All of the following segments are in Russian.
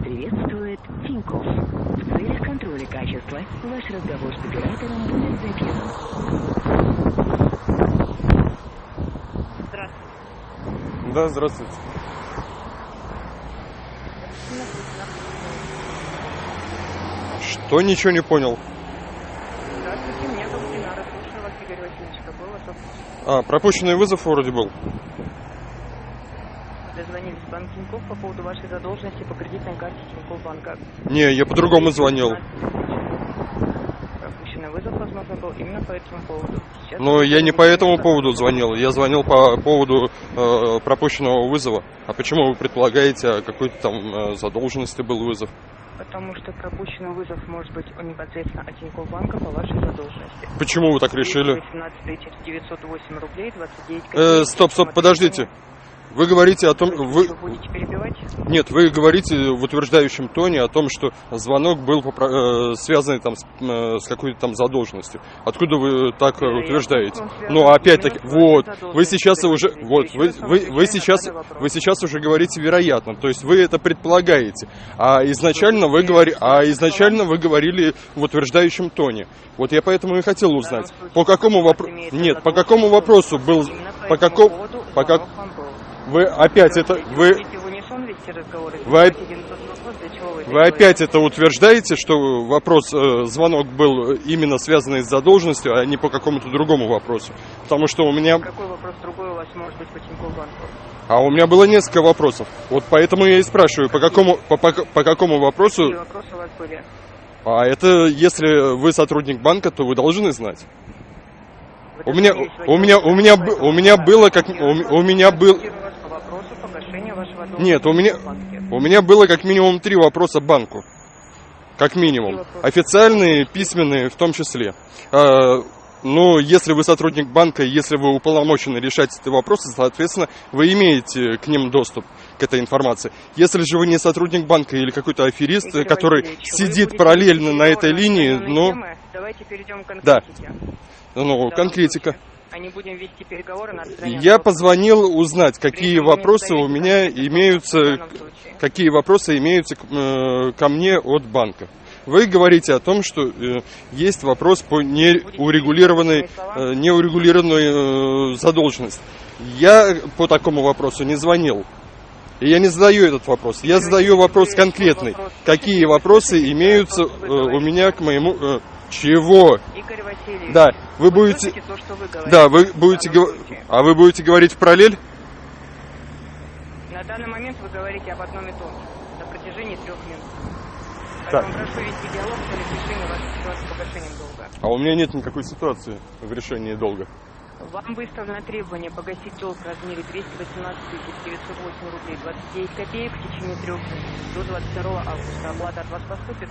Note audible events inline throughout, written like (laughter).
приветствует Тинькофф. В целях контроля качества ваш разговор с оператором будет записан. Здравствуйте. Да, здравствуйте. Что ничего не понял? Здравствуйте, меня зовут Динара. Слушаю вас, Игорь Васильевич. Какой у вас вопрос? А, пропущенный вызов вроде был. В банк Тинькофф по поводу вашей задолженности по кредитной карте Тинькофф банка. Не, я по-другому звонил. Пропущенный вызов, возможно, был именно по этому поводу. Сейчас Но я не по этому поводу звонил. Я звонил по поводу э, пропущенного вызова. А почему вы предполагаете, о какой-то там э, задолженности был вызов? Потому что пропущенный вызов может быть непосредственно от Тинькофф банка по вашей задолженности. Почему вы так решили? 18 908 рублей 29 копеек. Э, стоп, стоп, подождите. Вы говорите о том, вы, нет, вы говорите в утверждающем тоне о том, что звонок был попро- э, связанный там с, э, с какой-то там задолженностью. Откуда вы так э, Вероятно, утверждаете? связан Ну, опять-таки, вот, вы сейчас уже, вот, вы, вы, вы сейчас, вы сейчас уже говорите вероятно, то есть вы это предполагаете, а изначально вы говори, а изначально вы говорили в утверждающем тоне. Вот я поэтому и хотел узнать, по какому вопросу, нет, по какому вопросу был, по какому, по как. Вы опять это, вы, Вы вы опять это утверждаете, что вопрос, э, звонок был именно связанный с задолженностью, а не по какому-то другому вопросу? Потому что у меня, Какой вопрос другой у вас может быть по Тинькофф банку? а у меня было несколько вопросов. Вот поэтому я и спрашиваю, по какому, по, по, по какому вопросу, Какие вопросы у вас были? а это, если вы сотрудник банка, то вы должны знать. Вы У меня, у меня, у меня, у меня было как, у, у меня был, Я вас по вопросу погашения вашего долга Нет, у меня- у меня было как минимум три вопроса банку. Как минимум. Официальные, письменные в том числе. А, Ну, если вы сотрудник банка, если вы уполномочены решать эти вопросы, соответственно, вы имеете к ним доступ к этой информации. Если же вы не сотрудник банка или какой-то аферист, Игорь который сидит параллельно на этой линии, ну, темы. Давайте перейдем к Да. конкретике. ну, В данном конкретика. Не будем вести переговоры на Я позвонил узнать, какие вопросы у меня имеются какие вопросы имеются э, ко мне от банка. Вы говорите о том, что э, есть вопрос по неурегулированной, э, неурегулированной э, задолженности. Я по такому вопросу не звонил. И я не задаю этот вопрос. Я задаю вопрос конкретный. Какие вопросы имеются э, у меня к моему... э, чего? Игорь Васильевич, Да, вы будете... слышите то, что вы говорите Да, вы будете? А вы будете говорить в параллель? На данный момент вы говорите об одном и том же на протяжении трех минут. Так. Поэтому прошу вести диалог целях решения вашей ситуации с погашением долга. А у меня нет никакой ситуации в решении долга. Вам выставлено требование погасить долг в размере 218 908 рублей 29 копеек в течение трех дней до 22 августа. Оплата от вас поступит.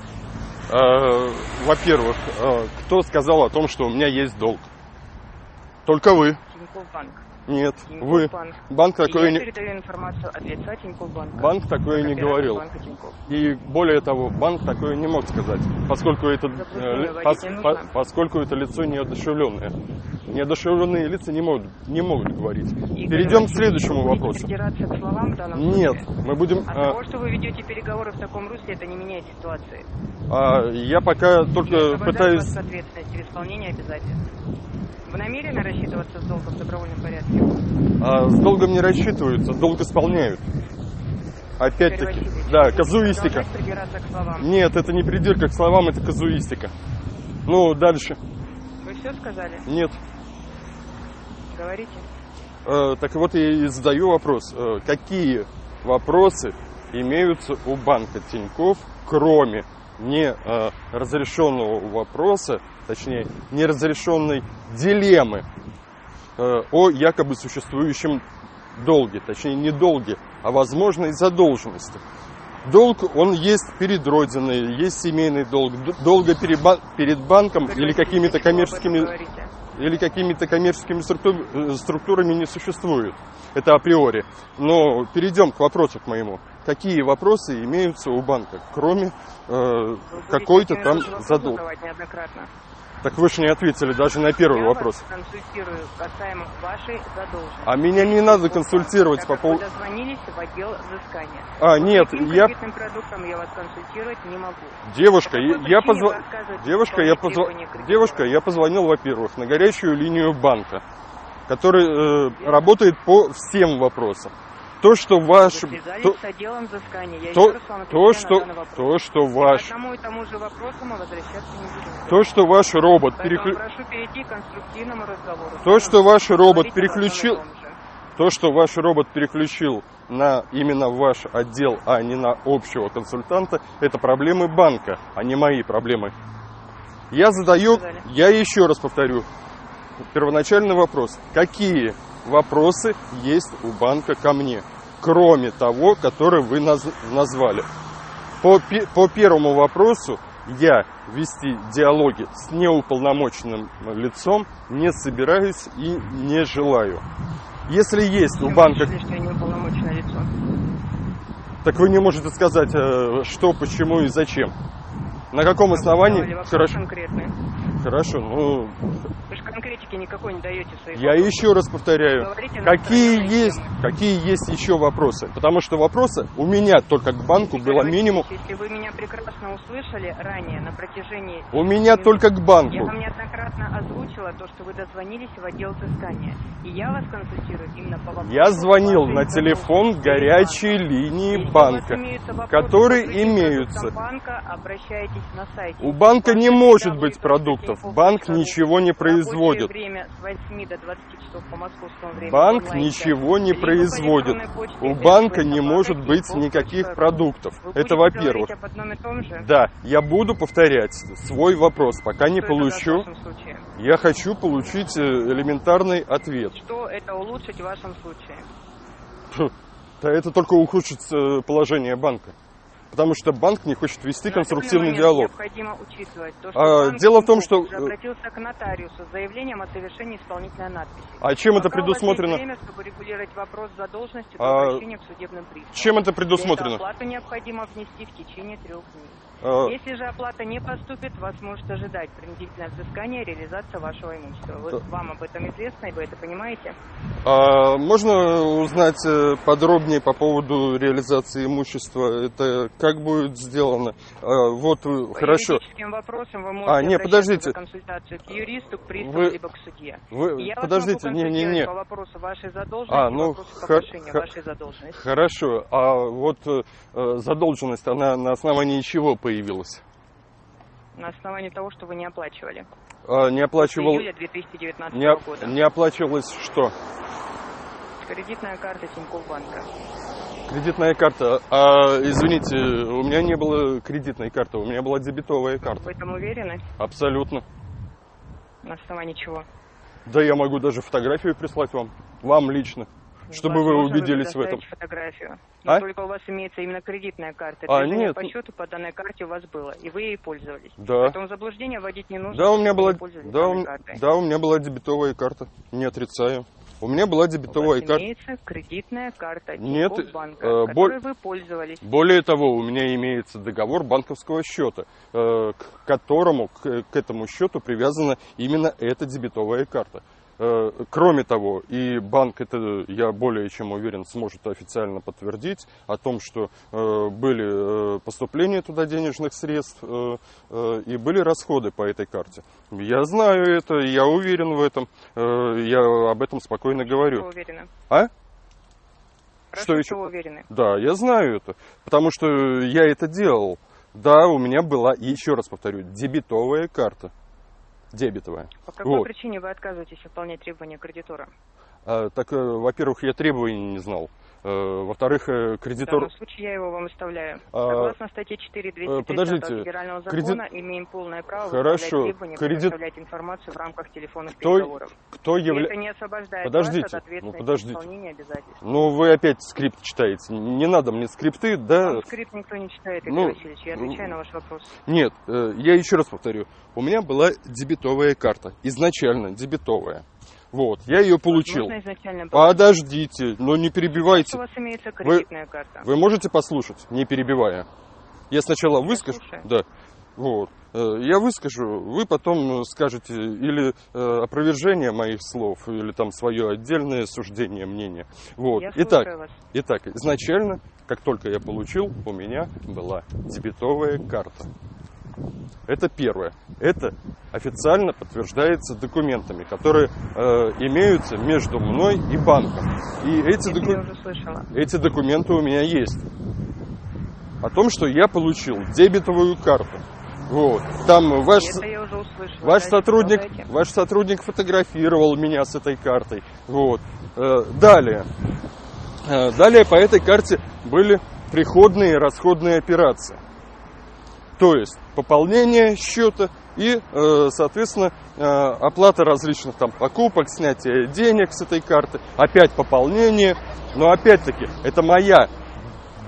Э, Во-первых, э, кто сказал о том, что у меня есть долг? Только вы. Тинькофф Банк. Нет, Тинькофф вы. Банк. Банк такое не... передаю информацию от лица Тинькофф Банка. Банк такое не говорил. И более того, банк такое не мог сказать, поскольку это, э, пос- по- поскольку это лицо неодушевленное. Неодушевленные лица не могут, не могут говорить. Игорь Перейдем к следующему вопросу. к словам в данном Нет, случае? мы будем... От э, того, что вы ведете переговоры в таком русле, это не меняет ситуации. а, я пока только пытаюсь... вас от ответственности в исполнении обязательств. Вы намерены рассчитываться с долгом в добровольном порядке? А, с долгом не рассчитываются, долг исполняют. Опять-таки, да, казуистика. Нет, это не придирка к словам, это казуистика. Ну, дальше. Вы все сказали? Нет. Говорите. Э, так вот, я и задаю вопрос. Э, какие вопросы имеются у банка Тиньков, кроме не э, разрешенного вопроса, точнее, неразрешенной дилеммы э, о якобы существующем долге, точнее, не долге, а возможной задолженности. Долг, он есть перед Родиной, есть семейный долг, д- долга перед, бан- перед банком Игорь или какими-то вы коммерческими или какими-то коммерческими структур- структурами не существует. Это априори. Но перейдем к вопросу к моему. Какие вопросы имеются у банка, кроме э, Вы какой-то там тот Так вы же не ответили даже на первый Я вопрос. вас консультирую касаемо вашей задолженности. А меня не надо консультировать Так по поводу... Вы дозвонились в отдел взыскания. А, По нет, я... продуктам я вас консультировать не могу. Девушка, По я, отказываетесь Девушка, я кредитора? Девушка, я позвонил, во-первых, на горячую линию банка, который э, работает по всем вопросам. То, что ваш... То. Я то, еще раз вам то, что, то, что ваш... То, что ваш робот переклю... прошу перейти к конструктивному разговору. То, что ваш робот переключил... То, что ваш робот переключил на именно ваш отдел, а не на общего консультанта, это проблемы банка, а не мои проблемы. Я задаю, я еще раз повторю, первоначальный вопрос. Какие вопросы есть у банка ко мне, кроме того, который вы наз- назвали? По, по первому вопросу я вести диалоги с неуполномоченным лицом не собираюсь и не желаю. Если есть у банка, так вы не можете сказать, э, что, почему и зачем. На каком основании? Хорошо, хорошо. Ну, конкретики никакой не даете в своих я вопросах. еще раз повторяю, Говорите какие есть, темы. какие есть еще вопросы? Потому что вопросы у меня только к банку Игорь было минимум. Если вы меня прекрасно услышали ранее на протяжении... У меня минут, только к Я банку. вам неоднократно озвучила то, что вы дозвонились в отдел взыскания. И я вас консультирую именно по вопросу... Я звонил на телефон горячей линии банка. вопросы которые имеются. банка, обращайтесь на сайте. У банка не может быть продуктов. Банк ничего не производит. Время с 8 до 20 часов по московскому времени. Банк ничего не производит. У банка не может быть никаких продуктов. Вы Это во-первых. Да, я буду повторять свой вопрос, пока не Что в получу. Я хочу получить э, элементарный ответ. Что это улучшить в вашем случае? Да это только ухудшит э, положение банка. Потому что банк не хочет вести конструктивный диалог. То, что А, дело в том, что, э, обратился к нотариусу с заявлением о совершении исполнительной надписи. А чем это Пока есть предусмотрено? время, чтобы регулировать вопрос задолженности до А, к судебным приставам. Чем это предусмотрено? оплату необходимо внести в течение трех дней. А, Если же оплата не поступит, вас может ожидать принудительное взыскание и реализация вашего имущества. Да. Вам об этом известно, и вы это понимаете? А можно узнать э, подробнее по поводу реализации имущества? Это как будет сделано? А, Вот, э, По хорошо. вопросам вы можете А, не, подождите. консультацию к юристу, к приставу, Вы- либо к судье. Вы, я подождите, могу консультировать не-не-не. по вопросу вашей задолженности, А, ну, вопросу хо- погашения хо- вашей задолженности. Хорошо. А вот э, э, задолженность, она на основании чего появилась? На основании того, что вы не оплачивали. А, не оплачивал... июля 2019 Не, оп- года. не оплачивалось что? Кредитная карта Тинькофф банка. Кредитная карта. А, извините, у меня не было кредитной карты, у меня была дебетовая В карта. этом уверены? Абсолютно. На основании чего? Да я могу даже фотографию прислать вам. Вам лично. Чтобы вы убедились в этом. фотографию. Но А? только у вас имеется именно кредитная карта. А, Движение нет. по счету по данной карте у вас было, и вы ей пользовались. Да. Поэтому заблуждение вводить не нужно. Да, у меня была, да, у, да, у меня была дебетовая карта. Не отрицаю. У меня была дебетовая карта. имеется кредитная карта Нет, Тинькофф банка, э, которой вы пользовались. Более того, у меня имеется договор банковского счета, э, к которому, к, к этому счету привязана именно эта дебетовая карта. Э, Кроме того, и банк, это я более чем уверен, сможет официально подтвердить о том, что э, были э, поступления туда денежных средств и были расходы по этой карте. Я знаю это, я уверен в этом, я об этом спокойно говорю. уверены? А? Хорошо, Что еще? уверены. Да, я знаю это, потому что я это делал. Да, у меня была, еще раз повторю, дебетовая карта. Дебетовая. По какой Вот. причине вы отказываетесь выполнять требования кредитора? А, так, э, во-первых, я требований не знал. Э, во-вторых, э, В данном кредитор... случае я его вам выставляю. А, Согласно статье 4 230 подождите. Федерального закона имеем полное право Хорошо. требования, Кредит- предоставлять информацию в рамках телефонных Кто- переговоров. Кто И это является... не освобождает Подождите, вас от ну, ответственности подождите. исполнения обязательств. Ну, вы опять скрипт читаете. Не надо мне скрипты, да? Вам скрипт никто не читает, Игорь ну, Васильевич. Я отвечаю на ваш вопрос. Нет, э, я еще раз повторю. У меня была дебетовая карта. Изначально дебетовая. Вот, я ее получил. Подождите, но не перебивайте. У вас имеется кредитная карта. Вы можете послушать, не перебивая? Я сначала выскажу. слушаю. Да. Вот. Э, Я выскажу, вы потом скажете или э, опровержение моих слов, или там свое отдельное суждение, мнение. Вот. Я Итак, вас. итак, изначально, как только я получил, у меня была дебетовая карта. Это первое. Это официально подтверждается документами, которые э, имеются между мной и банком. И эти, доку- эти документы у меня есть. О том, что я получил дебетовую карту. Вот. Там ваш, ваш сотрудник, ваш сотрудник фотографировал меня с этой картой. Вот. Э, Далее. Э, Далее по этой карте были приходные и расходные операции. То есть пополнение счета и, э, соответственно, э, оплата различных там покупок, снятие денег с этой карты, опять пополнение. Но опять-таки, это моя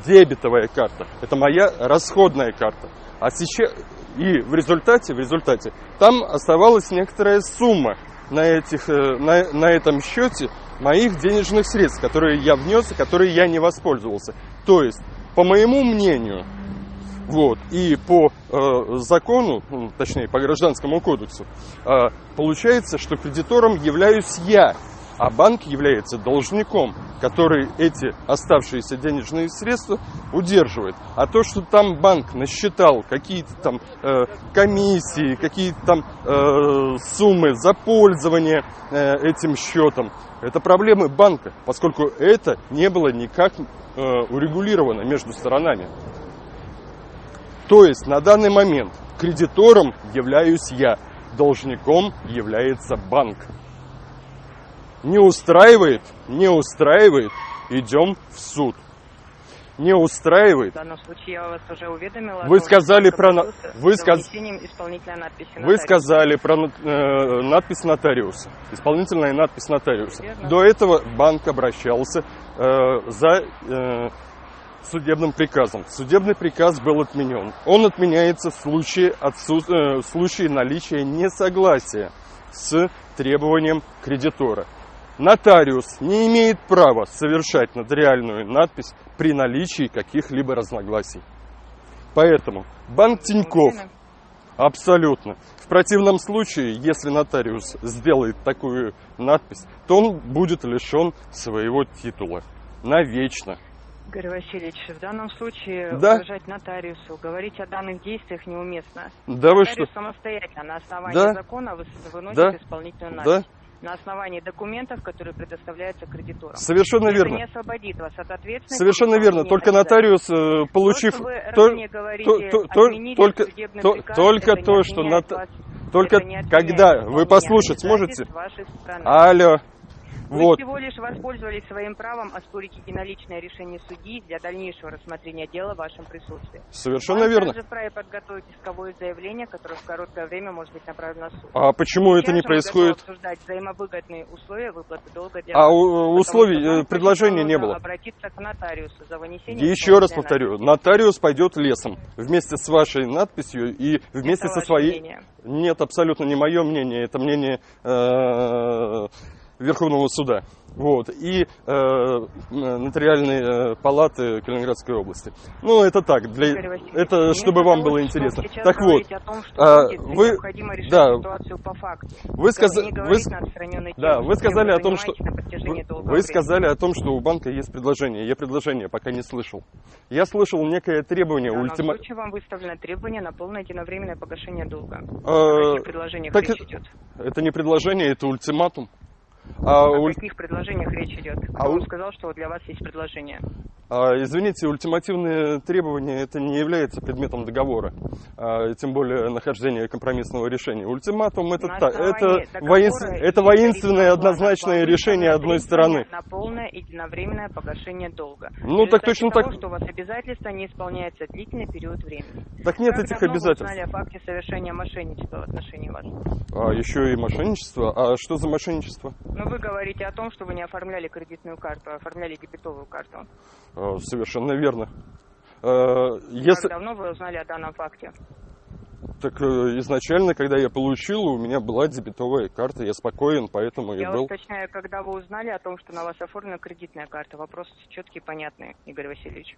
дебетовая карта, это моя расходная карта. А сейчас и в результате, в результате, там оставалась некоторая сумма на, этих, э, на, на этом счете моих денежных средств, которые я внес и которые я не воспользовался. То есть, по моему мнению, вот, и по э, закону, ну, точнее, по гражданскому кодексу, э, получается, что кредитором являюсь я, а банк является должником, который эти оставшиеся денежные средства удерживает. А то, что там банк насчитал какие-то там э, комиссии, какие-то там э, суммы за пользование э, этим счетом, это проблемы банка, поскольку это не было никак э, урегулировано между сторонами. То есть на данный момент кредитором являюсь я, должником является банк. Не устраивает, не устраивает, идем в суд. Не устраивает, В данном случае я вас уже уведомила. Вы сказали про на- вы сказ- вы сказали про э, надпись нотариуса, исполнительная надпись нотариуса. Верно. До этого банк обращался э, за э, судебным приказом. Судебный приказ был отменен. Он отменяется в случае, отсут- э, в случае наличия несогласия с требованием кредитора. Нотариус не имеет права совершать нотариальную надпись при наличии каких-либо разногласий. Поэтому банк Тиньков? Абсолютно. В противном случае, если нотариус сделает такую надпись, то он будет лишен своего титула. Навечно. Игорь Васильевич, в данном случае Да. угрожать нотариусу, говорить о данных действиях неуместно. Да вы что? Самостоятельно на основании Да. закона выносит Да. исполнительную Да. надпись. На основании документов, которые предоставляются кредиторам. Совершенно Это верно. не освободит вас от ответственности. Совершенно верно. Только нотариус, э, получив... То, вы то- говорите, то- то- только- то- приказ, только то, что вас- Только когда вы послушать сможете? Алло. Вы Вот. всего лишь воспользовались своим правом оспорить единоличное решение судьи для дальнейшего рассмотрения дела в вашем присутствии. Совершенно Банк верно. также вправе подготовить исковое заявление, которое в короткое время может быть направлено в суд. А почему это Сейчас не же мы происходит? обсуждать взаимовыгодные условия выплаты долга для А у- условий, э, предложения не было. обратиться к нотариусу за вынесением Еще раз повторю, надписи. нотариус пойдет лесом вместе с вашей надписью и вместе Это со своей... мнение. Нет, абсолютно не мое мнение, это мнение э, Верховного суда. Вот. И э, нотариальной э, палаты Калининградской области. Ну, это так, для... Это чтобы вам было интересно. Так вот, том, а, вы- да. ситуацию по факту. вы, Не вы, да, вы сказали о том, что... Вы, сказали о том, что у банка есть предложение. Я предложение пока не слышал. Я слышал некое требование В данном ультима... случае вам выставлено требование на полное единовременное погашение долга. Предложениях так? Это не предложение, это ультиматум. А, О уль- каких предложениях речь идет? Кто А вам у- сказал, что для вас есть предложение? А, извините, ультимативные требования это не является предметом договора, а, тем более нахождение компромиссного решения. Ультиматум это, та- это, воинс- это воинственное однозначное решение одной стороны. На полное единовременное погашение долга. Ну, так точно того, так. что у вас обязательства не исполняется длительный период времени. Так нет как этих вы обязательств. узнали о факте совершения мошенничества в отношении вас? А еще и мошенничество. А что за мошенничество? Ну, вы говорите о том, что вы не оформляли кредитную карту, а оформляли дебетовую карту. А, совершенно верно. А, если... Как давно вы узнали о данном факте? Так э, изначально, когда я получил, у меня была дебетовая карта, я спокоен, поэтому я Я был. уточняю, когда вы узнали о том, что на вас оформлена кредитная карта. Вопрос четкий и понятный, Игорь Васильевич.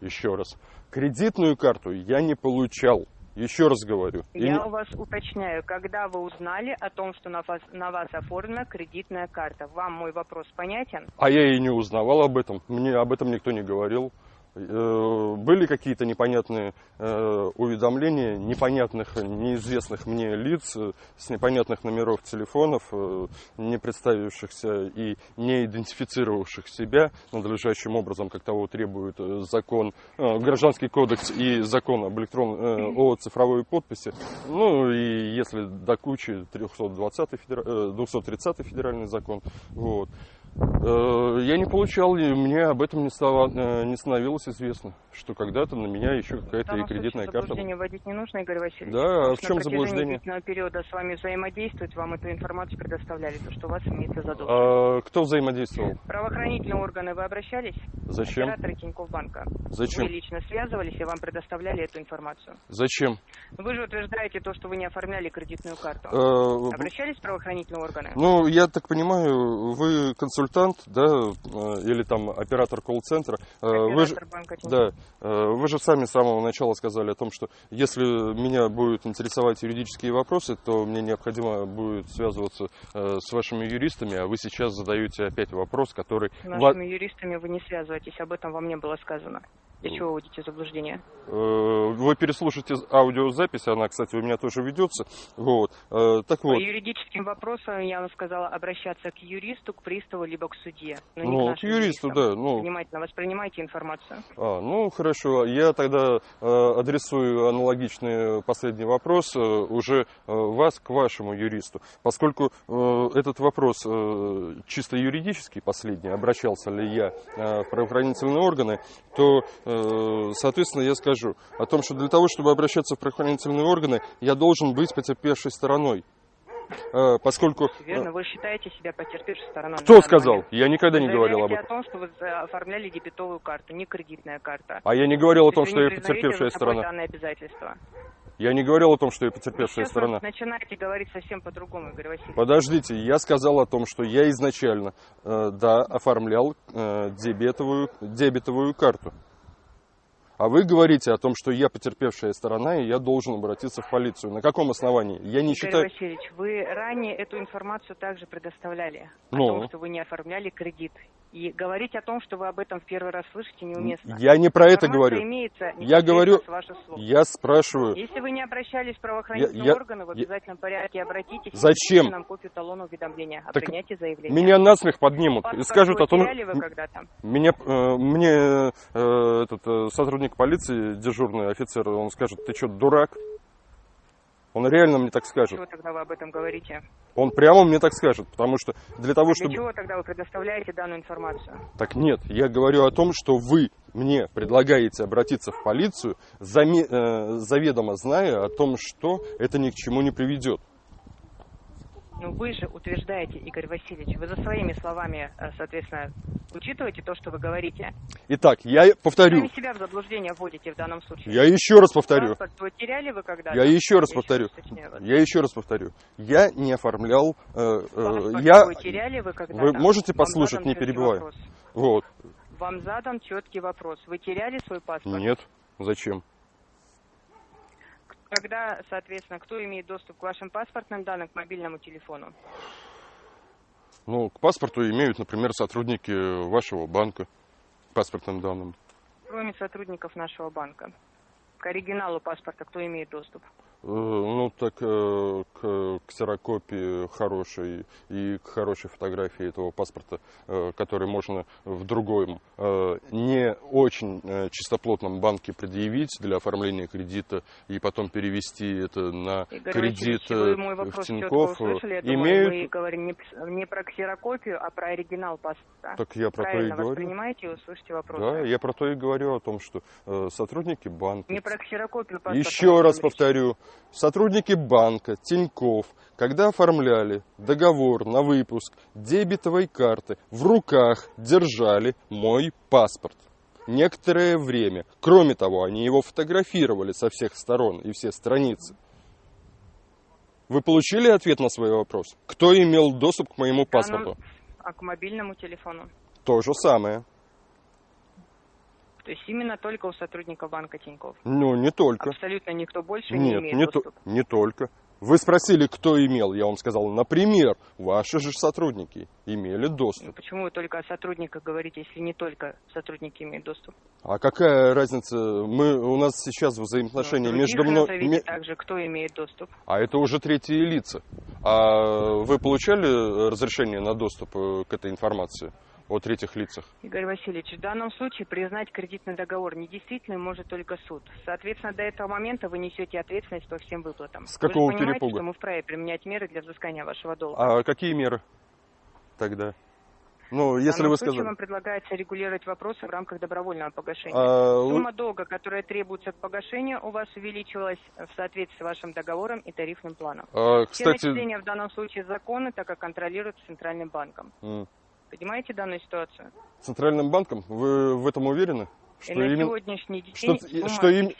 еще раз. Кредитную карту я не получал. Еще раз говорю. И Я не- у вас уточняю, когда вы узнали о том, что на вас, на вас оформлена кредитная карта? Вам мой вопрос понятен? А я и не узнавал об этом. Мне об этом никто не говорил. Э, Были какие-то непонятные э, уведомления непонятных, неизвестных мне лиц э, с непонятных номеров телефонов, не представившихся и не идентифицировавших себя надлежащим образом, как того требует закон, гражданский кодекс и закон об электрон, о цифровой подписи. Ну и если до кучи 320 федера- э, 230 федеральный закон. Вот. Э, Я не получал, и мне об этом не, стало, э, не становилось известно, что когда-то на меня еще какая-то и кредитная карта. заблуждение вводить не нужно, Игорь Васильевич. Да, а в чем на заблуждение? длительного периода с вами взаимодействовать, вам эту информацию предоставляли, то, что у вас имеется задолженность. А кто взаимодействовал? Правоохранительные органы вы обращались? Зачем? Операторы Тинькофф банка. Зачем? Вы лично связывались и вам предоставляли эту информацию. Зачем? Вы же утверждаете то, что вы не оформляли кредитную карту. Э, Обращались в правоохранительные органы? Ну, я так понимаю, вы консультант, да, э, или там оператор колл-центра. Э, Вы же, да, э, вы же сами с самого начала сказали о том, что если меня будут интересовать юридические вопросы, то мне необходимо будет связываться с вашими юристами, а вы сейчас задаете опять вопрос, который... С нашими юристами вы не связываетесь, об этом вам не было сказано. Для чего вводите заблуждение? Э, Вы переслушайте аудиозапись, она, кстати, у меня тоже ведется. Вот. Э, Так По вот, юридическим вопросам я вам сказала обращаться к юристу, к приставу, либо к судье. но не ну, к к нашим юристу, юристам. да, ну, Внимательно воспринимайте информацию. А, ну хорошо, я тогда э, адресую аналогичный последний вопрос уже вас к вашему юристу, поскольку этот вопрос чисто юридический, последний, обращался ли я в правоохранительные органы, то, соответственно, я скажу о том, что для того, чтобы обращаться в правоохранительные органы, я должен быть потерпевшей стороной. Э, Поскольку... э, Верно, вы считаете себя потерпевшей стороной. Кто сказал? Я никогда не Вы говорил об этом. о том, что вы оформляли дебетовую карту, не кредитная карта. А я не говорил о том, что я не потерпевшая сторона. данное обязательство. Я не говорил о том, что я потерпевшая Сейчас сторона. начинаете говорить совсем по-другому, Игорь Васильевич. Подождите, я сказал о том, что я изначально, э, да, оформлял э, дебетовую, дебетовую карту. А вы говорите о том, что я потерпевшая сторона, и я должен обратиться в полицию. На каком основании? Я не Игорь считаю... Васильевич, вы ранее эту информацию также предоставляли. Ну? О том, что вы не оформляли кредит. И говорить о том, что вы об этом в первый раз слышите, неуместно. Я не про это Информация говорю. Имеется Я говорю-. Я спрашиваю, Если вы не обращались в правоохранительные Я- я- органы, в я- обязательном порядке обратитесь. Зачем? нам копию талона уведомления о Так принятии заявления. меня насмех поднимут и скажут о том... Меня, э, мне э, этот э, сотрудник полиции, дежурный офицер, он скажет, ты что, дурак? Он реально мне так скажет. Чего тогда вы об этом говорите? Он прямо мне так скажет, потому что для того, Для чтобы... чего тогда вы предоставляете данную информацию? Так нет, я говорю о том, что вы мне предлагаете обратиться в полицию, заме- э, заведомо зная о том, что это ни к чему не приведет. Ну вы же утверждаете, Игорь Васильевич, вы за своими словами, э, соответственно, учитываете то, что вы говорите. Итак, я повторю, Сами себя в заблуждение вводите в данном случае. я еще раз повторю, Паспорт потеряли вы когда-то? я еще раз Я повторю, уточняю вас. я еще раз повторю, я не оформлял, э, э, я, свой теряли вы когда-то? Вы можете послушать, не перебивая? вопрос. вот, Вам задан четкий вопрос. Вы теряли свой паспорт? нет, зачем? Когда, соответственно, кто имеет доступ к вашим паспортным данным, к мобильному телефону? Ну, к паспорту имеют, например, сотрудники вашего банка, паспортным данным. Кроме сотрудников нашего банка. К оригиналу паспорта кто имеет доступ? Э, Ну, так э, к ксерокопии хорошей и к хорошей фотографии этого паспорта, э, который можно в другом, не очень чистоплотном банке предъявить для оформления кредита и потом перевести это на Игорь кредит в Тинькофф, имеют... думаю, мы говорим не, не про ксерокопию, а про оригинал паспорта. Так я про то и Правильно говорю. воспринимаете и услышите вопрос. Да, я про то и говорю о том, что сотрудники банка... Не про ксерокопию паспорта. Еще раз повторю, сотрудники банка, Тиньков, когда оформляли договор на выпуск дебетовой карты, в руках держали мой паспорт. Некоторое время. Кроме того, они его фотографировали со всех сторон и все страницы. Вы получили ответ на свой вопрос? Кто имел доступ к моему паспорту? А к мобильному телефону? То же самое. То есть именно только у сотрудников банка Тинькофф. Ну, не только. Абсолютно никто больше не Нет, имеет не, то- доступа. не только. Вы спросили, кто имел. Я вам сказал, например, ваши же сотрудники имели Ну, доступ. Почему вы только о сотрудниках говорите, если не только сотрудники имеют доступ? А какая разница? Мы, у нас сейчас взаимоотношения Ну, между мной... также, кто имеет доступ. А это уже третьи лица. А вы получали э, разрешение на доступ э, к этой информации о третьих лицах? Игорь Васильевич, в данном случае признать кредитный договор недействительным может только суд. Соответственно, до этого момента вы несете ответственность по всем выплатам. С какого вы же понимаете, перепуга? что мы вправе применять меры для взыскания вашего долга. А какие меры тогда? Ну, если вы сказали... вам предлагается регулировать вопросы в рамках добровольного погашения. А, Сумма долга, которая требуется к погашению, у вас увеличилась в соответствии с вашим договором и тарифным планом. а, Все кстати, начисления в данном случае законны, так как контролируются Центральным банком. м, Понимаете данную ситуацию? Центральным банком, вы в этом уверены? И на именно- сегодняшний день что- сумма что им-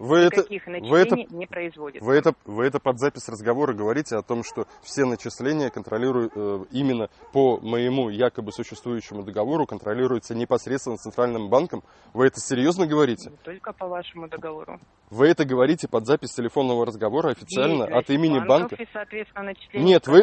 вы это- Никаких вы начислений это- не производится. Вы это, вы это под запись разговора говорите о том, что все начисления контролируют э, именно по моему якобы существующему договору, контролируются непосредственно Центральным банком. Вы это серьезно говорите? Не только по вашему договору. Вы это говорите под запись телефонного разговора официально от имени банка? И, соответственно, начисления Нет, вы,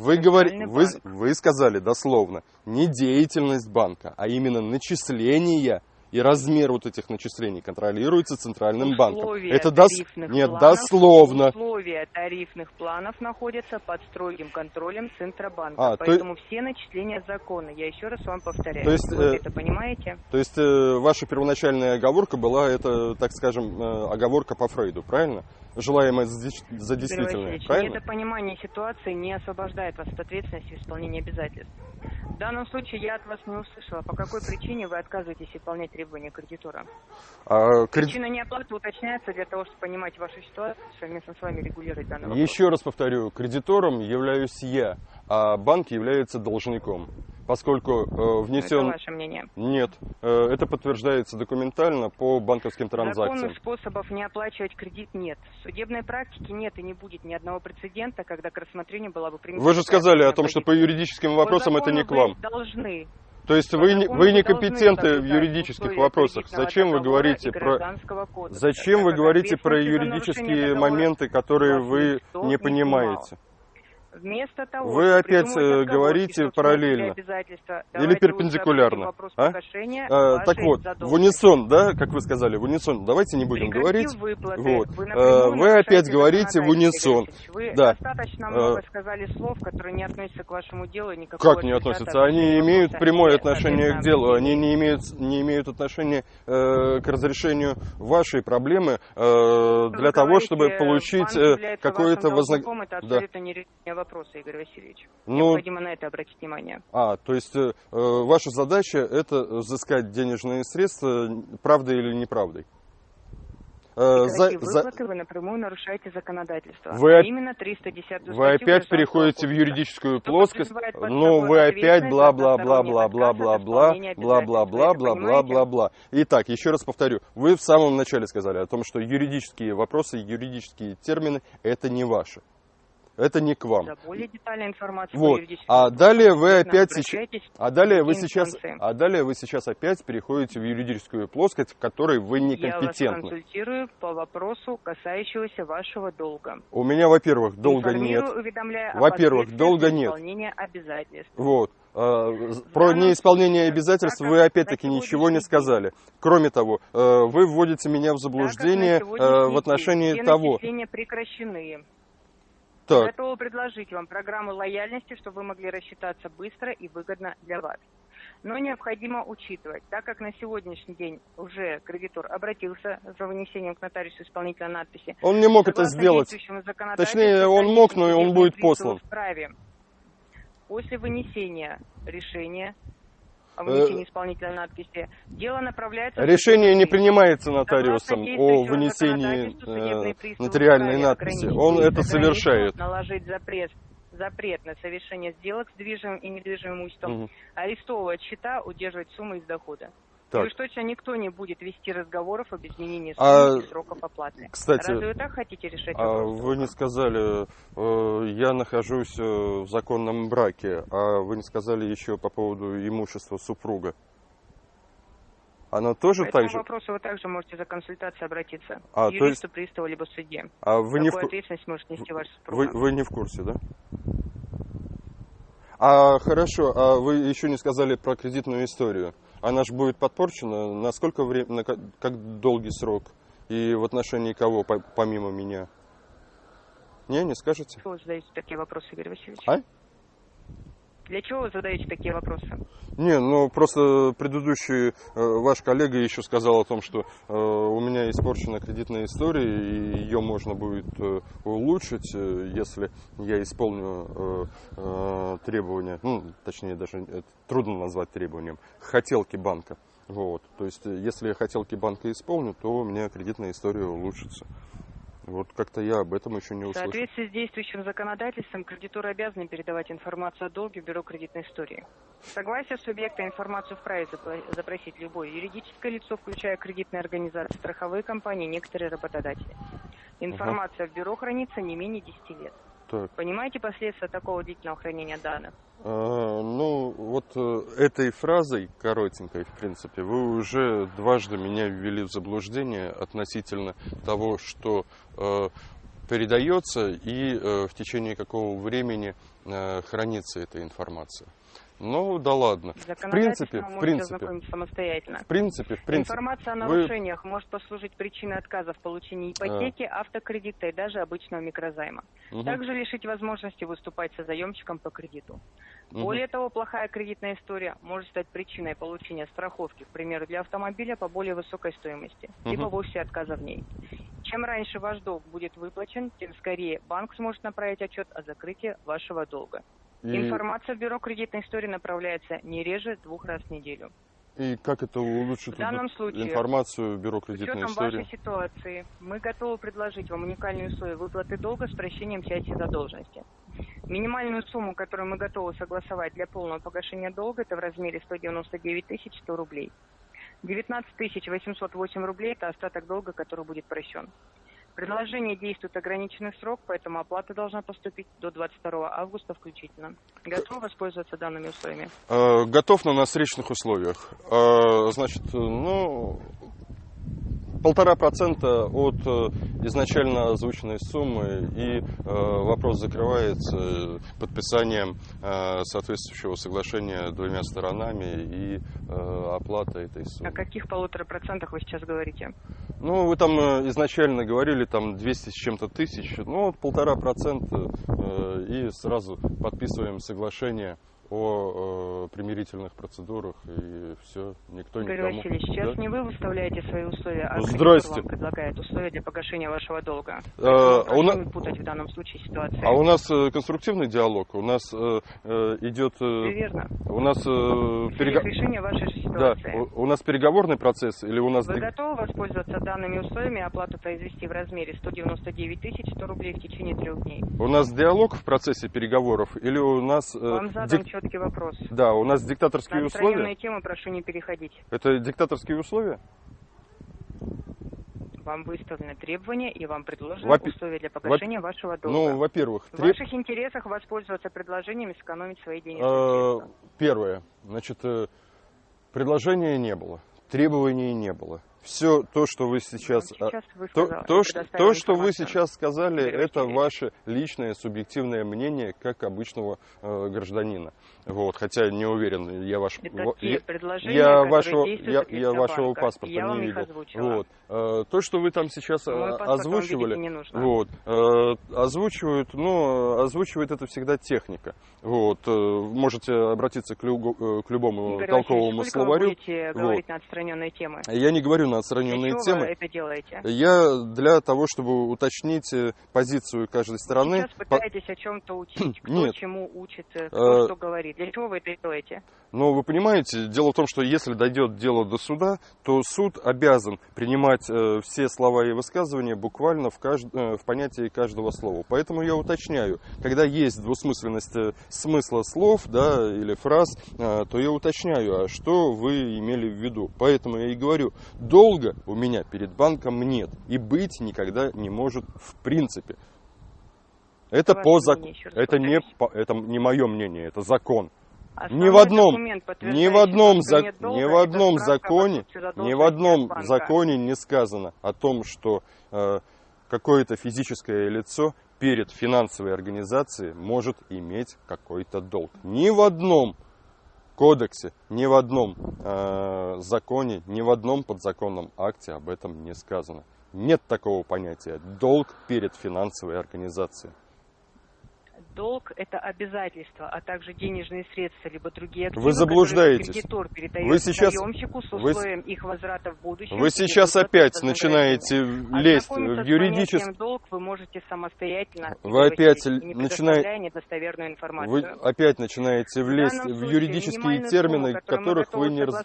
вы, Центральный вы, вы сказали дословно, не деятельность банка, а именно начисления и размер вот этих начислений контролируется Центральным банком. Условия Это дос... Нет, планов- дословно. Условия тарифных планов находятся под строгим контролем Центробанка. А, то поэтому все начисления законны. Я еще раз вам повторяю. То есть, Вы э, это понимаете? То есть э, ваша первоначальная оговорка была, это, так скажем, э, оговорка по Фрейду, правильно? Желаемое за, действительное, правильно? недопонимание ситуации не освобождает вас от ответственности в исполнении обязательств. В данном случае я от вас не услышала, по какой причине вы отказываетесь выполнять требования кредитора. А, кред- Причина неоплаты уточняется для того, чтобы понимать вашу ситуацию, совместно с вами регулировать данный вопрос. Еще раз повторю, кредитором являюсь я, а банк является должником. Поскольку э, Это внесен... ваше мнение. Нет, э, это подтверждается документально по банковским транзакциям. Законных способов не оплачивать кредит нет. В судебной практике нет и не будет ни одного прецедента, когда к рассмотрению была бы принята Вы же сказали о том, что по юридическим вопросам По это не к вам. должны. То есть вы, не- вы должны некомпетентны в юридических вопросах. Зачем вы говорите про... Кодекса, Зачем вы говорите про юридические моменты, которые вы не понимаете? Вместо того, Вы опять, э, отговорки, говорите параллельно. Или перпендикулярно, а? А, так вот, в задолженности. унисон, да, как вы сказали, в унисон. Давайте не будем Прекратив говорить. выплаты, Вот. Вы, Э, напрямую вы опять говорите в унисон. Вы Да. достаточно Э, много сказали слов, которые не относятся к вашему делу. Никакого Как не относятся? от Они имеют прямое отношение к делу. Они не имеют, не имеют отношения э, к разрешению вашей проблемы э, Вы для того, говорите, чтобы получить какое-то вознаграждение. Да. Вопроса, Игорь Васильевич. Ну, Необходимо на это обратить внимание. а, то есть э, э, ваша задача это взыскать денежные средства, правдой или неправдой? Э, за- за- вы напрямую нарушаете законодательство. Вы а именно 310 Вы опять переходите в юридическую плоскость, ну вы опять бла-бла-бла-бла-бла-бла-бла, бла-бла-бла-бла-бла-бла-бла. Итак, еще раз повторю, вы в самом начале сказали о том, что юридические вопросы, юридические термины – это не ваши. Это не к вам. За более детальной информацией по Вот. А вопросам далее вы опять сейчас, а далее вы сейчас, а далее вы сейчас опять переходите в юридическую плоскость, в которой вы Я вас некомпетентны. консультирую по вопросу, касающегося вашего долга. У меня, во-первых, долга нет. Во-первых, долга нет. Обязательств. Вот. А, Про неисполнение обязательств вы опять-таки ничего не сказали. Кроме того, э, вы вводите меня в заблуждение э, в отношении того. прекращены. Так, Готова предложить вам программу лояльности, чтобы вы могли рассчитаться быстро и выгодно для вас. Но необходимо учитывать, так как на сегодняшний день уже кредитор обратился за вынесением к нотариусу исполнительной надписи. он не мог это сделать. Точнее, он мог, но и он будет послан. вправе После вынесения решения Э, вынесении исполнительной надписи, дело направляется... Решение не принимается нотариусом о вынесении судебные э, нотариальной надписи. Он это совершает. Наложить запрет, запрет на совершение сделок с движимым и недвижимым имуществом, Мгм. арестовывать счета, удерживать суммы из дохода. И Так. уж точно никто не будет вести разговоров об изменении А, и сроков оплаты. кстати, Разве вы так хотите решать А вопрос? вы не сказали, э, я нахожусь э, в законном браке, а вы не сказали еще по поводу имущества супруга. Она тоже По так же? вопросу вы также можете за консультацией обратиться А, к юристу, приставу, либо судье. А вы не, в, Какую ответственность может нести ваш вы, супруг? вы не в курсе, да? А хорошо, а вы еще не сказали про кредитную историю. Она же будет подпорчена на сколько времени, на как, долгий срок? И в отношении кого, по- помимо меня? Не, не скажете? Вы задаете такие вопросы, Игорь Васильевич? А? Для чего вы задаете такие вопросы? Не, ну просто предыдущий э, ваш коллега еще сказал о том, что э, у меня испорчена кредитная история, и ее можно будет э, улучшить, э, если я исполню э, э, требования, ну, точнее, даже это трудно назвать требованием, хотелки банка. Вот. То есть, э, если хотелки банка исполню, то у меня кредитная история улучшится. Вот как-то я об этом еще не В услышал. соответствии с действующим законодательством, кредиторы обязаны передавать информацию о долге в Бюро кредитной истории. Согласие субъекта информацию вправе запросить любое юридическое лицо, включая кредитные организации, страховые компании, некоторые работодатели. Информация в бюро хранится не менее 10 лет. Так. Понимаете последствия такого длительного хранения данных? А, Ну, вот э, этой фразой, коротенькой, в принципе, вы уже дважды меня ввели в заблуждение относительно того, что э, передается и э, в течение какого времени э, хранится эта информация. Ну, да ладно. В принципе, в принципе, самостоятельно. в принципе, в принципе. Информация о вы- нарушениях может послужить причиной отказа в получении ипотеки, автокредита и даже обычного микрозайма. Мгм, Также лишить возможности выступать со заемщиком по кредиту. мгм. Более того, плохая кредитная история может стать причиной получения страховки, к примеру, для автомобиля по более высокой стоимости, либо Мгм. вовсе отказа в ней. Чем раньше ваш долг будет выплачен, тем скорее банк сможет направить отчет о закрытии вашего долга. И, Информация в бюро кредитной истории направляется не реже двух раз в неделю. и как это улучшит В данном случае, информацию бюро кредитной истории? вашей ситуации, мы готовы предложить вам уникальные условия выплаты долга с прощением части задолженности. Минимальную сумму, которую мы готовы согласовать для полного погашения долга, это в размере 199 100 рублей. 19 808 рублей – это остаток долга, который будет прощен. Предложение действует ограниченный срок, поэтому оплата должна поступить до 22 августа включительно. Готовы воспользоваться данными условиями? Э, Готов, но на встречных условиях. Э, Значит, э, ну, полтора процента от э, изначально озвученной суммы, и э, вопрос закрывается подписанием э, соответствующего соглашения двумя сторонами и оплатой этой О суммы. каких полутора процентах вы сейчас говорите? Ну, вы там изначально говорили там 200 с чем-то тысяч, ну, полтора процента, и сразу подписываем соглашение о э, примирительных процедурах, и все, никто Игорь никому... Васильевич, сейчас Да? не вы выставляете свои условия, а здрасте. вам предлагает условия для погашения вашего долга. Э, а у на- не путать в данном случае ситуацию. А у нас э, конструктивный диалог, у нас э, э, идет... Все э, верно. у нас э, перего- решения вашей же Да, ситуации. у, у нас переговорный процесс или у нас... Вы готовы воспользоваться данными условиями оплату произвести в размере 199 100 рублей в течение трех дней? У нас диалог в процессе переговоров или у нас... э, Вам задан дик- четкий вопрос. Да, у нас диктаторские На условия. отстраненные темы прошу не переходить. Это диктаторские условия? Вам выставлены требования и вам предложены Во-пе- условия для погашения вашего долга. Ну, во-первых, В треб- ваших интересах воспользоваться предложениями, сэкономить свои денежные э, средства. первое, значит, э, предложения не было, требований не было. Все то, что вы сейчас... А, сейчас вы То, то, что, то, что вы сейчас сказали, это ваше личное субъективное мнение как обычного э, гражданина. Вот, хотя не уверен, я ваш... Я- я вашего, я, я вашего паспорта Я не видел. озвучила. Вот. Э, То, что вы там сейчас э, Мой вам озвучивали, вот, э, озвучивают, ну, э, озвучивает это всегда техника. Вот, э, можете обратиться к, любо- э, к любому Игорь толковому словарю. вы будете Вот. говорить на отстраненные темы? Я не говорю Для отстраненные чего темы. вы это делаете? Я для того, чтобы уточнить э, позицию каждой стороны. Сейчас по- пытаетесь о чем-то учить. (clears throat) Кто Нет. чему учит, э, кто Э, что говорит. Для чего вы это делаете? Но вы понимаете, дело в том, что если дойдет дело до суда, то суд обязан принимать э, все слова и высказывания буквально в, кажд- э, в понятии каждого слова. Поэтому я уточняю, когда есть двусмысленность э, смысла слов да, или фраз, э, то я уточняю, а что вы имели в виду. Поэтому я и говорю, долга у меня перед банком нет и быть никогда не может в принципе. Это Ваше по закону. Это не, по- это не мое мнение, это закон. ни в одном, ни в одном, зак, ни в одном законе, ни в одном законе не сказано о том, что э, какое-то физическое лицо перед финансовой организацией может иметь какой-то долг. Ни в одном кодексе, ни в одном э, законе, ни в одном подзаконном акте об этом не сказано. Нет такого понятия долг перед финансовой организацией. Долг – это обязательство, а также денежные средства, либо другие активы, Вы заблуждаетесь. кредитор передает Вы сейчас- заемщику с вы- условием их возврата в будущем. Вы сейчас опять начинаете лезть в юридический... долг вы можете самостоятельно, Вы опять начинаете- Вы опять начинаете влезть в случае юридические термины, сумму, которых вы не... раз-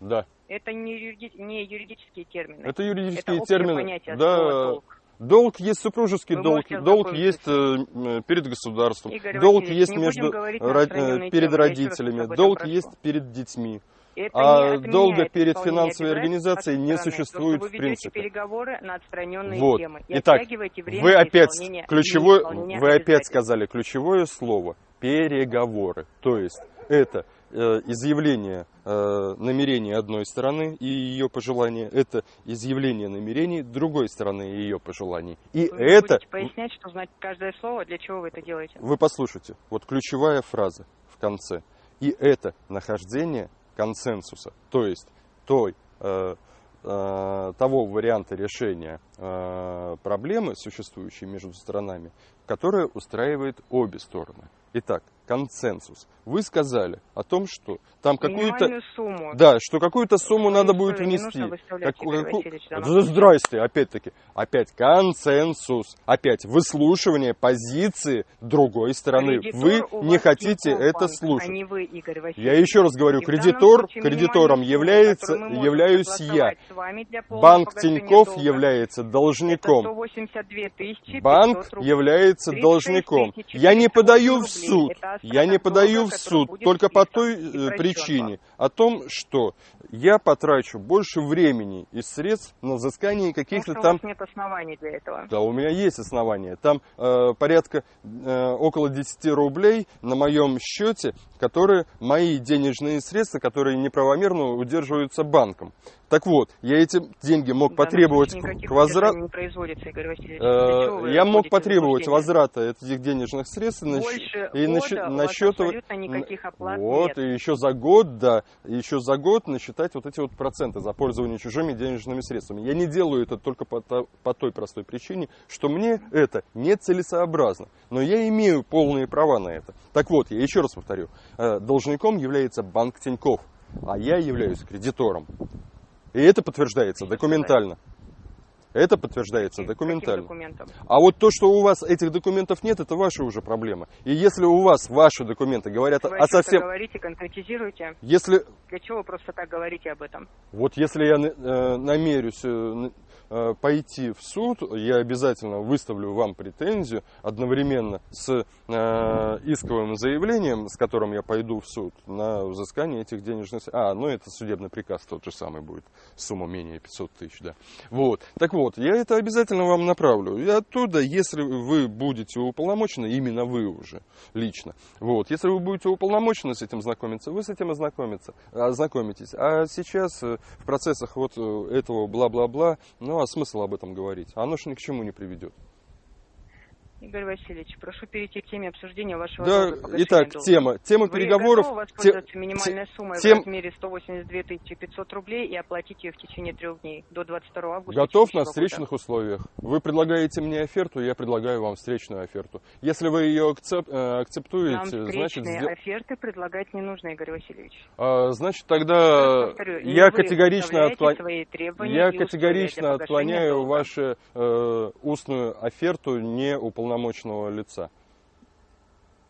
Да, Это не, юриди- не юридические термины. это юридические Это термины. понятие Да, долг. Долг есть супружеский Вы долг, долг есть э, э, перед государством, Игорь долг есть между ро- э, перед родителями, долг прошу. есть перед детьми. Это А долга перед финансовой организацией не существует То, в принципе. переговоры на отстраненные Вот. темы. И Итак, Вы опять ключевое, вы опять сказали ключевое слово переговоры. То есть это изъявление э, намерений одной стороны и ее пожелания, это изъявление намерений другой стороны и ее пожеланий. И Вы это будете пояснять, что знать каждое слово, для чего вы это делаете? вы послушайте, вот ключевая фраза в конце. И это нахождение консенсуса, то есть той, э, э, того варианта решения э, проблемы, существующей между сторонами, которая устраивает обе стороны. Итак, консенсус. Вы сказали о том, что там какую-то... Минимальную сумму. Да, что какую-то сумму Свои надо будет внести. Как- случае. Здрасте, опять-таки. Опять консенсус. Опять выслушивание позиции другой стороны. Кредитор Вы не хотите это банк, слушать. А не вы, Игорь Васильевич. Я еще раз говорю, кредитор, кредитором минимальную является, являюсь я. Банк Тиньков долга, является должником. 182 тысячи Банк 500 рублей. является 36 должником. Я не 400 подаю в суд. Я не подаю в суд только по той э, причине, о том, что я потрачу больше времени и средств на взыскание каких-то что у там вас нет оснований для этого. Да, у меня есть основания. Там э, порядка э, около 10 рублей на моем счете, которые мои денежные средства, которые неправомерно удерживаются банком. Так вот, я эти деньги мог потребовать Васильевич. Э, Я мог потребовать возврата этих денежных средств Больше и года щ- у на вас счет- абсолютно никаких оплат Вот, нет. и еще за год, да, еще за год насчитать вот эти вот проценты за пользование чужими денежными средствами. Я не делаю это только по, по той простой причине, что мне это нецелесообразно. Но я имею полные права на это. Так вот, я еще раз повторю, э, должником является банк Тиньков, а я являюсь кредитором. И это подтверждается документально. Это подтверждается документально. А вот то, что у вас этих документов нет, это ваша уже проблема. И если у вас ваши документы говорят Вы о совсем... говорите, конкретизируете. Если Для чего вы просто так говорите об этом? вот если я э, намерюсь э, пойти в суд, я обязательно выставлю вам претензию одновременно с э, исковым заявлением, с которым я пойду в суд на взыскание этих денежных... А, ну это судебный приказ тот же самый будет, сумма менее 500 тысяч, да. Вот, так вот, я это обязательно вам направлю. И оттуда, если вы будете уполномочены, именно вы уже лично, вот, если вы будете уполномочены с этим знакомиться, вы с этим ознакомиться, ознакомитесь. А сейчас э, в процессах вот э, этого бла-бла-бла, ну а смысл об этом говорить? Оно же ни к чему не приведет. Игорь Васильевич, прошу перейти к теме обсуждения вашего Да, итак, долга. тема, тема Вы переговоров. те- воспользоваться минимальной суммой тем- в размере 182 500 рублей и оплатить ее в течение трех дней до 22 августа Готов на года? встречных условиях. Вы предлагаете мне оферту, я предлагаю вам встречную оферту. Если вы ее акцеп- э, Нам акцептуете, значит, встречные сдел- оферты предлагать не нужно, Игорь Васильевич. а, значит тогда раз повторю, не я вы категорично требования Я категорично отклоняю долга. вашу э, устную оферту неуполномоченного лица.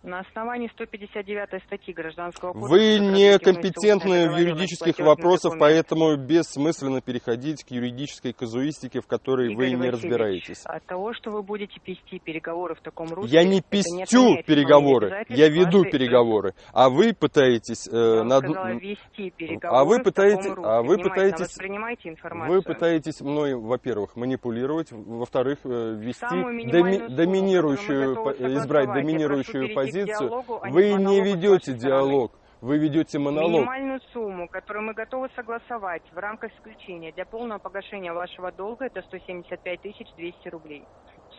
На основании 159 статьи Гражданского кодекса Вы некомпетентны в юридических вопросах, поэтому бессмысленно переходить к юридической казуистике, в которой вы Игорь не Васильевич, разбираетесь. От того, что вы будете пести переговоры в таком русле, Я не не пестю отменяет переговоры, я веду вашей- переговоры, а вы пытаетесь... э, над- вести переговоры А вы пытаетесь- а вы пытаетесь-. Вы пытаетесь мной, во-первых, манипулировать, во-вторых, э, Самую доми- доминирующую, по- избрать доминирующую перейти позицию. а Вы не ведете диалог, вы ведете монолог. Минимальную сумму, которую мы готовы согласовать в рамках исключения для полного погашения вашего долга, это 175 200 рублей.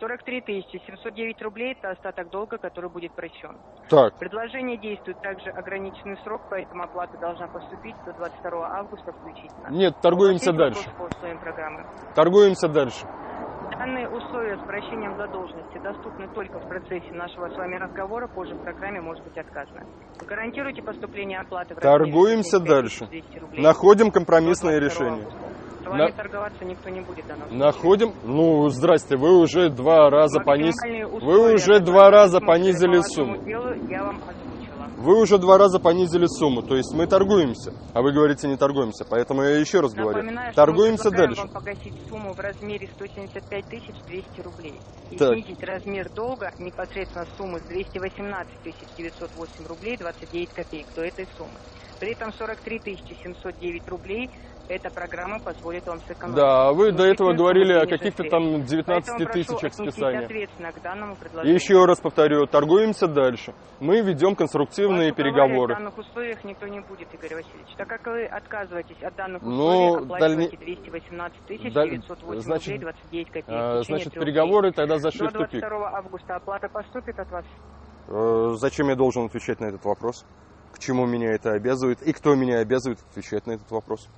43 709 рублей – это остаток долга, который будет прощен. Так, Предложение действует также ограниченный срок, поэтому оплата должна поступить до 22 августа включительно. нет, торгуемся дальше. Торгуемся дальше. Данные условия с прощением задолженности доступны только в процессе нашего с вами разговора, позже в программе может быть отказано. Вы гарантируете поступление оплаты в Торгуемся 75 дальше. 200 рублей Находим до компромиссное 22 решение. С вами На- торговаться никто не будет данном случае. Находим. Ну, здрасте, вы уже два раза понизили. Вы уже два раза понизили сумму. делу, я вам. Вы уже два раза понизили сумму, то есть мы торгуемся, а вы говорите не торгуемся, поэтому я еще раз говорю, Напоминаю, что торгуемся мы предлагаем дальше. вам погасить сумму в размере 175 200 рублей и Так. снизить размер долга непосредственно суммы с 218 908 рублей 29 копеек до этой суммы. При этом 43 709 рублей эта программа позволит вам сэкономить. Да, вы до этого говорили о каких-то там средств. 19 Поэтому прошу тысячах предложению. еще раз повторю, торгуемся дальше. Мы ведем конструктивные переговоры. В данных условиях никто не будет, Игорь Васильевич. Так как вы отказываетесь от данных Ну, условий, оплачиваете дальне- 218 Даль- 908 значит, рублей 29 копеек. А, Значит, переговоры тогда зашли в тупик. 22 августа оплата поступит от вас. Э, Зачем я должен отвечать на этот вопрос? К чему меня это обязывает? И кто меня обязывает отвечать на этот вопрос?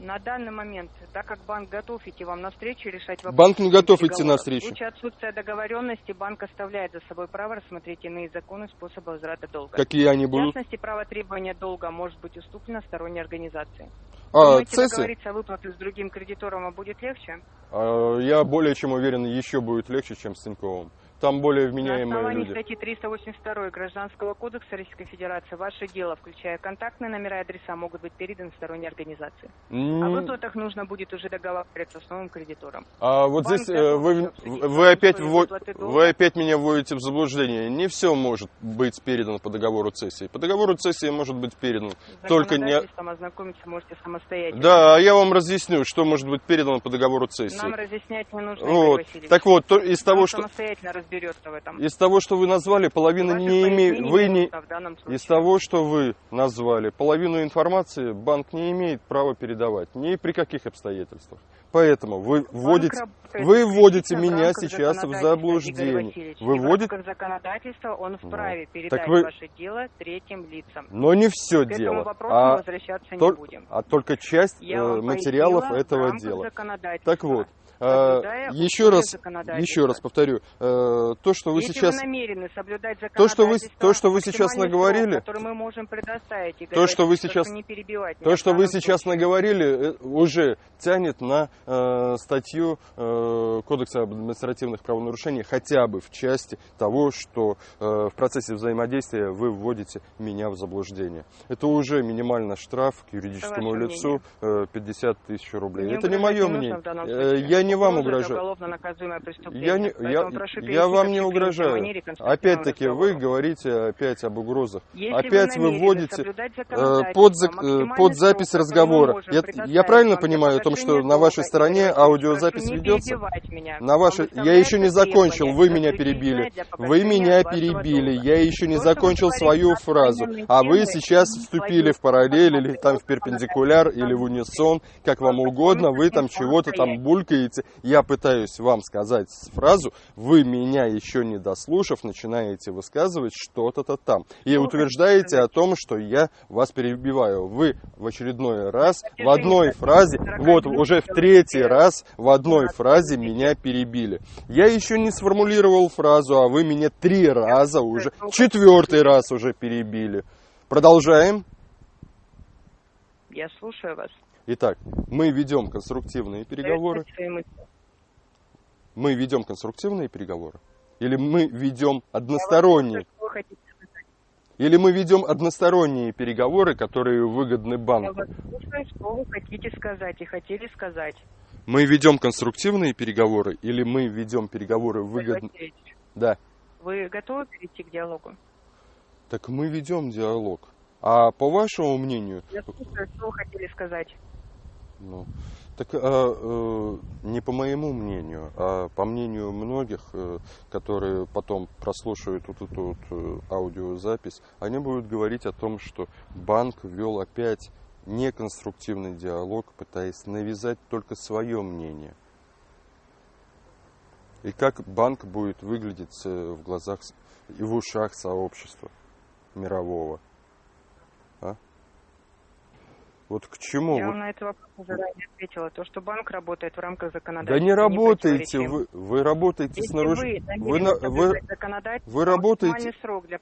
На данный момент, так как банк готов идти вам навстречу и решать вопросы... Банк не в готов идти навстречу. В случае отсутствия договоренности банк оставляет за собой право рассмотреть иные законы способа возврата долга. Какие они В будут? частности, право требования долга может быть уступлено сторонней организации. А, Думаете, цесы? договориться о выплате с другим кредитором а будет легче? А, Я более чем уверен, еще будет легче, чем с Тиньковым. Там более На вменяемые основании люди. статьи 382 Гражданского кодекса Российской Федерации ваше дело, включая контактные номера и адреса, могут быть переданы сторонней организации. О М, выплатах нужно будет уже договариваться с новым кредитором. А вот Банк здесь э, вы, вы опять условия вво- выплаты долга. вы опять меня вводите в заблуждение. Не все может быть передано по договору цессии. По договору цессии может быть передано только не... ознакомиться можете самостоятельно. Да, а я вам разъясню, что может быть передано по договору цессии. Нам разъяснять не нужно, Вот. Так вот, то- из того, что самостоятельно разберется в этом. из того, что вы назвали, половина не имеет. Вы не из того, что вы назвали, половину информации банк не имеет права передавать ни при каких обстоятельствах. Поэтому вы Банк вводите, работает вы вводите меня сейчас в заблуждение. Вы вводите, рамках законодательства он вправе так передать вы- ваше дело третьим лицам. но не все К этому дело, вопросу а, возвращаться тол- не будем. а только часть Я э, материалов этого дела. Так вот, соблюдая еще условия раз, еще раз повторю, э, то, что вы Если сейчас вы намерены соблюдать То, что вы- то, что вы сейчас наговорили, срок, мы можем предоставить, то, что вы сейчас- не перебивать То, что вы сейчас случае. наговорили, э, уже тянет на э, статью э, Кодекса об административных правонарушениях хотя бы в части того, что э, в процессе взаимодействия вы вводите меня в заблуждение. Это уже минимально штраф к юридическому лицу э, 50 тысяч рублей. Мне Это не мое мнение. Э. Я не вам Угроза это угрожаю. Я, не, я, я вам не угрожаю. Опять-таки, вы говорите опять об угрозах. Если Опять вы намерены вводите э, под, э, под запись разговора. Я, я правильно вам понимаю о том, что на вашей стороне аудиозапись не ведется? На вашей... Вам Я еще не закончил, вы меня перебили. Вы меня перебили, я еще не вы закончил свою фразу. А вы сейчас вступили в параллель или там в перпендикуляр, или в унисон, как вам угодно, вы там чего-то там булькаете. Я пытаюсь вам сказать фразу, вы меня еще не дослушав, начинаете высказывать что-то-то там. И вы утверждаете о том, что я вас перебиваю. Вы в очередной раз в одной фразе, вот уже в третий раз в одной фразе меня перебили. Я еще не сформулировал фразу, а вы меня три раза уже, четвертый раз уже перебили. Продолжаем. Я слушаю вас. Итак, мы ведем конструктивные переговоры. Мы ведем конструктивные переговоры. Или мы ведем односторонние. Или мы ведем односторонние переговоры, которые выгодны банку. что вы хотите сказать и хотели сказать. Мы ведем конструктивные переговоры или мы ведем переговоры Игорь выгодны? Васильевич, Да. Вы готовы перейти к диалогу? Так мы ведем диалог. А по вашему мнению, Я слушаю, что вы хотели сказать. Ну, Так а, э, не по моему мнению, а по мнению многих, э, которые потом прослушают вот эту вот э, аудиозапись, они будут говорить о том, что банк вел опять неконструктивный диалог, пытаясь навязать только свое мнение. И как банк будет выглядеть э, в глазах и в ушах сообщества мирового. А? Вот к чему? Я Вот на этот вопрос уже ранее ответила. То, что банк работает в рамках Да законодательства. не работаете, вы, вы работаете Если с наруш... вы, вы, на- вы, работаете- срок для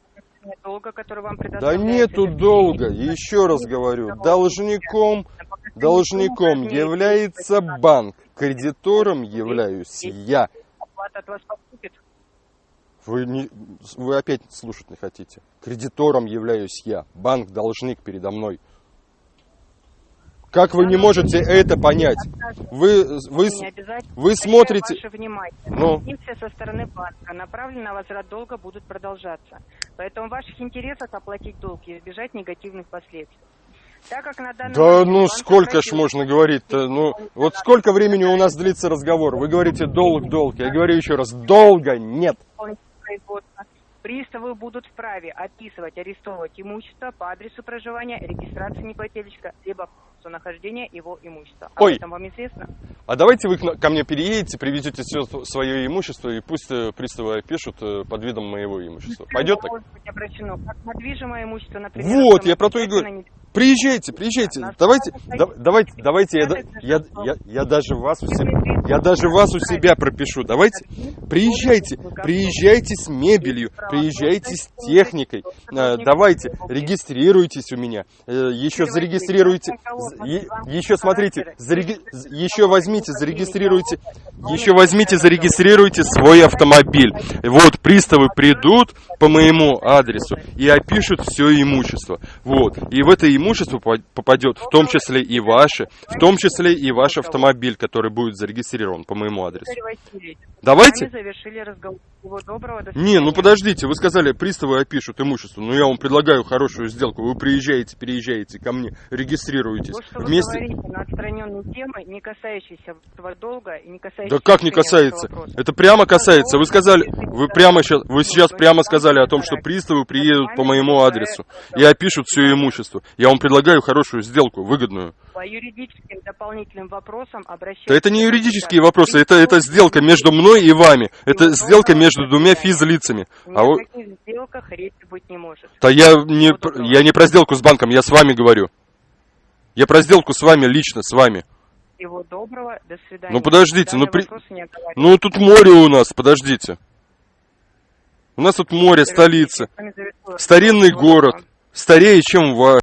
долга, который вам Да нету долга, еще раз говорю, должником, должником является 18 банк, кредитором являюсь я. Оплата от вас поступит. Вы, не, вы опять слушать не хотите. Кредитором являюсь я, банк должник передо мной. Как вы не можете это понять? Вы, вы, вы смотрите... Ваше внимание. Ну. Со стороны банка, направленные на возврат долга, будут продолжаться. Поэтому в ваших интересах оплатить долг и избежать негативных последствий. Так как на данный Да момент ну сколько ж можно говорить-то? Ну вот сколько времени у нас длится разговор? Вы говорите долг, долг. Я говорю еще раз, долга нет. Приставы будут вправе описывать, арестовывать имущество по адресу проживания, регистрации неплательщика, либо месту нахождения его имущества. Об Ой. этом вам известно? А давайте вы ко мне переедете, привезете все свое имущество, и пусть э, приставы пишут э, под видом моего имущества. Пойдет так? Может быть обращено как на движимое имущество, например, Вот, я про то и говорю. Приезжайте, приезжайте. Давайте, да- давайте, давайте, я, я, я, я даже вас у себя, я даже вас у себя пропишу. Давайте, приезжайте, приезжайте с мебелью, приезжайте с техникой. Э, Давайте, регистрируйтесь у меня. Еще зарегистрируйте, еще смотрите, зареги- еще возьмите, зарегистрируйте, еще возьмите, зарегистрируйте свой автомобиль. Вот, приставы придут по моему адресу и опишут все имущество. Вот, и в это имущество по- попадет в том числе и ваше, в том числе и ваш автомобиль, который будет зарегистрирован по моему адресу. Давайте? Не, ну подождите, вы сказали, приставы опишут имущество. Ну я вам предлагаю хорошую сделку. Вы приезжаете, переезжаете ко мне, регистрируетесь. То, что вы Вместе. говорите на отстраненные темы, не касающиеся долга и не касающиеся... Да как не касается? Это прямо касается. Вы сказали, вы прямо сейчас, вы сейчас прямо сказали о том, что приставы приедут по моему адресу и опишут все имущество. Я вам предлагаю хорошую сделку, выгодную. По юридическим дополнительным вопросам обращайтесь... Да это не юридические вопросы, это, это сделка между мной и вами. Это сделка между двумя физлицами. А вы... сделках речи быть не может. Да я не, я не про сделку с банком, я с вами говорю. Я про сделку с вами лично, с вами. Всего доброго, до свидания. Ну, подождите, ну, при-. Ну тут море у нас, подождите. У нас тут море, столица. Старинный город. Старее, чем ваш.